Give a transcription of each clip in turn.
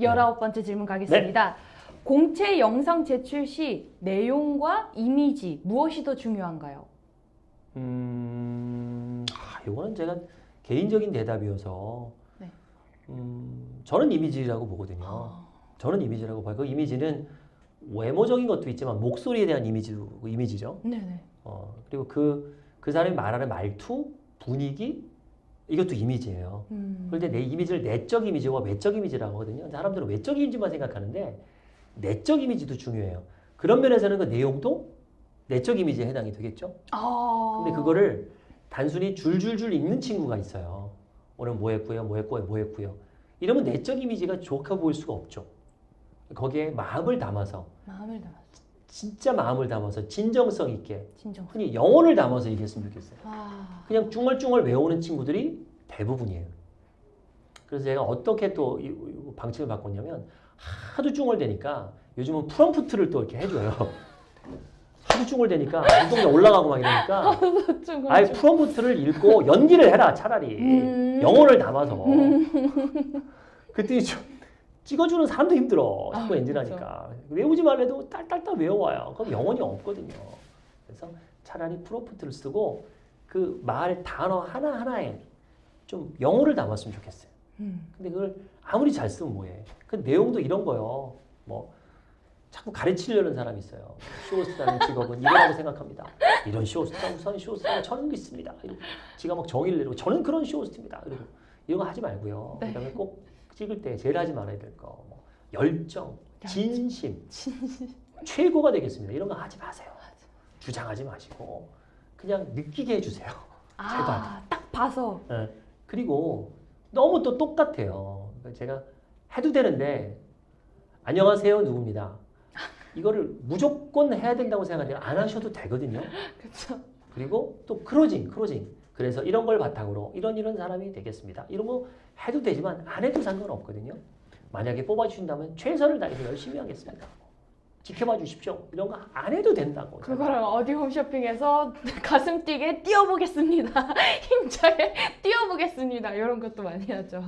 열아홉 번째 질문 가겠습니다. 공채 영상 제출 시 내용과 이미지 무엇이 더 중요한가요? 음, 아, 이거는 제가 개인적인 대답이어서 네. 음, 저는 이미지라고 보거든요. 아, 저는 이미지라고 봐요. 그 이미지는 외모적인 것도 있지만 목소리에 대한 이미지도 이미지죠. 네네. 어, 그리고 그, 그 사람이 말하는 말투, 분위기 이것도 이미지예요. 음. 그런데 내 이미지를 내적 이미지와 외적 이미지라고 하거든요. 사람들은 외적 이미지만 생각하는데 내적 이미지도 중요해요. 그런 면에서는 그 내용도 내적 이미지에 해당이 되겠죠. 아. 근데 그거를 단순히 줄줄줄 읽는 친구가 있어요. 오늘 뭐 했고요, 뭐 했고요, 뭐 했고요. 이러면 내적 이미지가 좋게 보일 수가 없죠. 거기에 마음을 담아서 마음을 담아. 진짜 마음을 담아서 진정성 있게 진정. 흔히 영혼을 담아서 얘기했으면 좋겠어요. 아. 그냥 쭝얼쭝얼 외우는 친구들이 대부분이에요. 그래서 제가 어떻게 또 방침을 바꿨냐면 하도 쭝얼대니까 요즘은 프롬프트를 또 이렇게 해줘요. 하도 쭝얼대니까 운동장 올라가고 막 이러니까 좀 아예 프롬프트를 읽고 연기를 해라 차라리 음. 영혼을 담아서 그랬더니 좀 찍어주는 사람도 힘들어. 자꾸 아, 엔진하니까. 외우지 말래도 딸딸딸 외워와요. 그럼 영혼이 없거든요. 그래서 차라리 프롬프트를 쓰고 그 말 단어 하나하나에 좀 영혼을 담았으면 좋겠어요. 음. 근데 그걸 아무리 잘 쓰면 뭐해? 그 내용도 이런 거요. 뭐 자꾸 가르치려는 사람이 있어요. 쇼호스트라는 직업은 이거라고 생각합니다. 이런 쇼호스트가 우선 쇼호스트가 저는 있습니다. 이러고 지가 막 정의를 내리고 저는 그런 쇼호스트입니다. 그리고 이런 거 하지 말고요. 네. 그다음에 꼭 찍을 때 제일 하지 말아야 될 거 뭐 열정, 진심, 최고가 되겠습니다 이런 거 하지 마세요 주장하지 마시고 그냥 느끼게 해주세요 아, 딱 봐서. 예. 그리고 너무 또 똑같아요. 그러니까 제가 해도 되는데 안녕하세요 누구입니다. 이거를 무조건 해야 된다고 생각하는데 안 하셔도 되거든요. 그렇죠. 그리고 또 크로징, 크로징. 그래서 이런 걸 바탕으로 이런 이런 사람이 되겠습니다. 이런 거 해도 되지만 안 해도 상관없거든요. 만약에 뽑아주신다면 최선을 다해서 열심히 하겠습니다. 지켜봐 주십시오. 이런 거 안 해도 된다고. 그거를 어디 홈쇼핑에서 가슴 뛰게 뛰어보겠습니다. 힘차게 뛰어보겠습니다. 이런 것도 많이 하죠.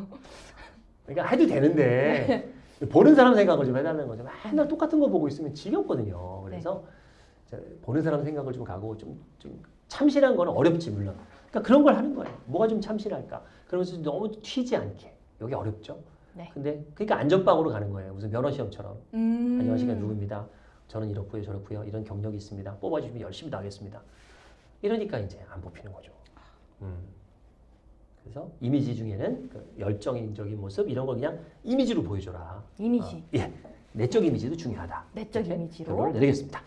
그러니까 해도 되는데 보는 사람 생각을 좀 해달라는 거죠. 맨날 똑같은 거 보고 있으면 지겹거든요. 그래서 자, 보는 사람 생각을 좀 가고 좀, 좀 참신한 거는 어렵지 물론. 그러니까 그런 걸 하는 거예요. 뭐가 좀 참신할까? 그러면서 너무 튀지 않게. 여기 어렵죠. 네. 근데 그러니까 안전빵으로 가는 거예요. 무슨 면허 시험처럼. 음. 안녕하십니까 누구입니다. 저는 이렇고요 저렇고요 이런 경력이 있습니다. 뽑아주시면 열심히 나겠습니다. 이러니까 이제 안 뽑히는 거죠. 음. 그래서 이미지 중에는 그 열정적인 모습 이런 걸 그냥 이미지로 보여줘라. 이미지. 어, 예, 내적 이미지도 중요하다. 내적 이미지로. 결론을 내리겠습니다.